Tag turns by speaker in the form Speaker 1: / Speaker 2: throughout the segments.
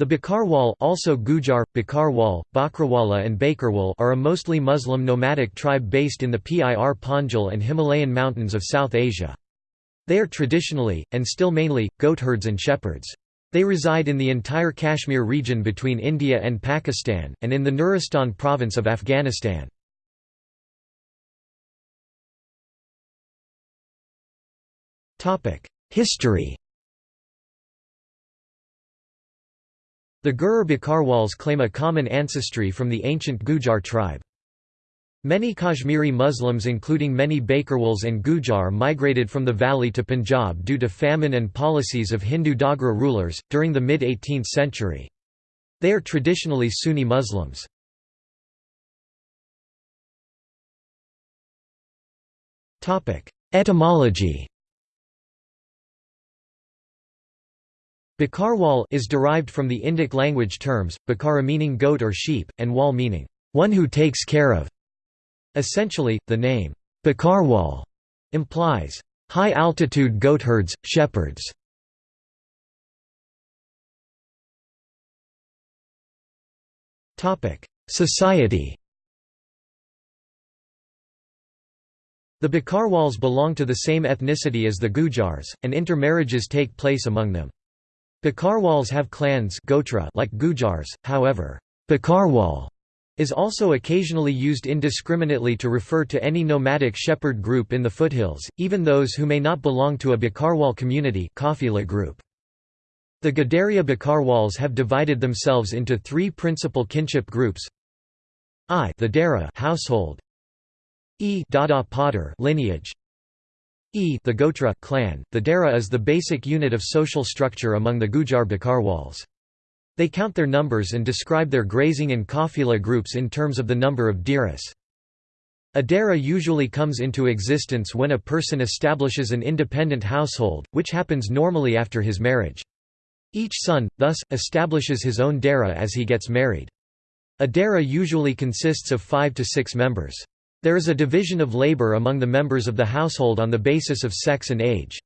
Speaker 1: The Bakarwal also Gujar, Bakarwal, Bakrawala and Bakerwal are a mostly Muslim nomadic tribe based in the Pir Panjal and Himalayan mountains of South Asia. They are traditionally, and still mainly, goatherds and shepherds. They reside in the entire Kashmir region between India and Pakistan, and in the Nuristan province of Afghanistan. History The Gurur Bakarwals claim a common ancestry from the ancient Gujar tribe. Many Kashmiri Muslims including many Bakarwals and Gujar migrated from the valley to Punjab due to famine and policies of Hindu Dogra rulers, during the mid-18th century. They are traditionally Sunni Muslims. Etymology Bakarwal is derived from the Indic language terms, bakara meaning goat or sheep, and wal meaning, one who takes care of. Essentially, the name, Bakarwal, implies, high-altitude goatherds, shepherds. Society The Bakarwals belong to the same ethnicity as the Gujars, and intermarriages take place among them. Bakarwals have clans gotra like Gujars, however, Bakarwal is also occasionally used indiscriminately to refer to any nomadic shepherd group in the foothills, even those who may not belong to a Bakarwal community group. The Gadaria Bakarwals have divided themselves into three principal kinship groups. I the Dara household. E Dada Potter lineage E the Gotra clan, the Dara is the basic unit of social structure among the Gujar Bakarwals. They count their numbers and describe their grazing and kafila groups in terms of the number of diras. A dara usually comes into existence when a person establishes an independent household, which happens normally after his marriage. Each son, thus, establishes his own dara as he gets married. A dara usually consists of five to six members. There is a division of labor among the members of the household on the basis of sex and age.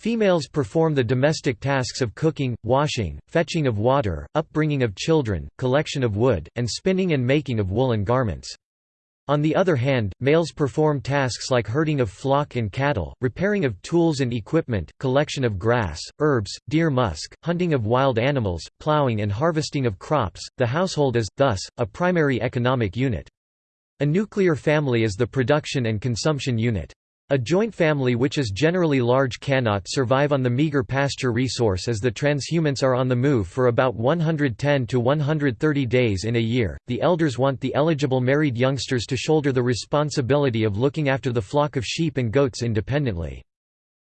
Speaker 1: Females perform the domestic tasks of cooking, washing, fetching of water, upbringing of children, collection of wood, and spinning and making of woolen garments. On the other hand, males perform tasks like herding of flock and cattle, repairing of tools and equipment, collection of grass, herbs, deer musk, hunting of wild animals, plowing and harvesting of crops. The household is, thus, a primary economic unit. A nuclear family is the production and consumption unit. A joint family which is generally large cannot survive on the meager pasture resource as the transhumants are on the move for about 110 to 130 days in a year. The elders want the eligible married youngsters to shoulder the responsibility of looking after the flock of sheep and goats independently.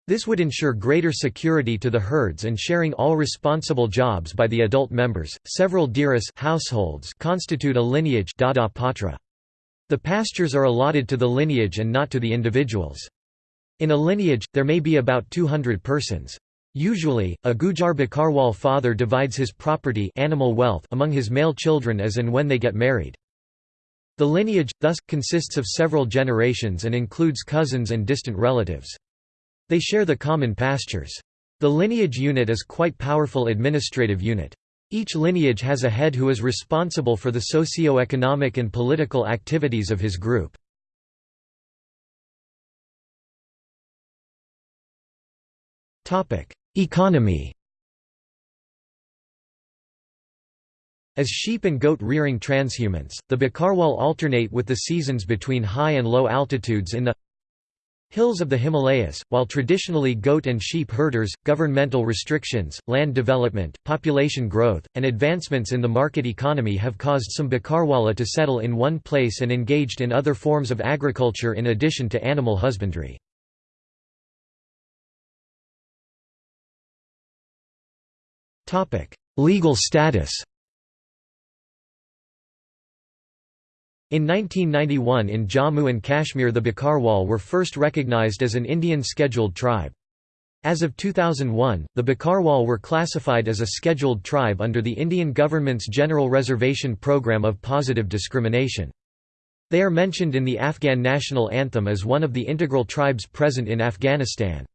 Speaker 1: This would ensure greater security to the herds and sharing all responsible jobs by the adult members. Several diras households constitute a lineage dada patra. The pastures are allotted to the lineage and not to the individuals. In a lineage, there may be about 200 persons. Usually, a Gujar Bakarwal father divides his property animal wealth among his male children as and when they get married. The lineage, thus, consists of several generations and includes cousins and distant relatives. They share the common pastures. The lineage unit is quite powerful administrative unit. Each lineage has a head who is responsible for the socio-economic and political activities of his group. Economy As sheep and goat rearing transhumants, the Bakarwal alternate with the seasons between high and low altitudes in the Hills of the Himalayas, while traditionally goat and sheep herders, governmental restrictions, land development, population growth, and advancements in the market economy have caused some Bakarwala to settle in one place and engaged in other forms of agriculture in addition to animal husbandry. Legal status In 1991 in Jammu and Kashmir the Bakarwal were first recognized as an Indian scheduled tribe. As of 2001, the Bakarwal were classified as a scheduled tribe under the Indian government's General Reservation Program of Positive Discrimination. They are mentioned in the Afghan national anthem as one of the integral tribes present in Afghanistan.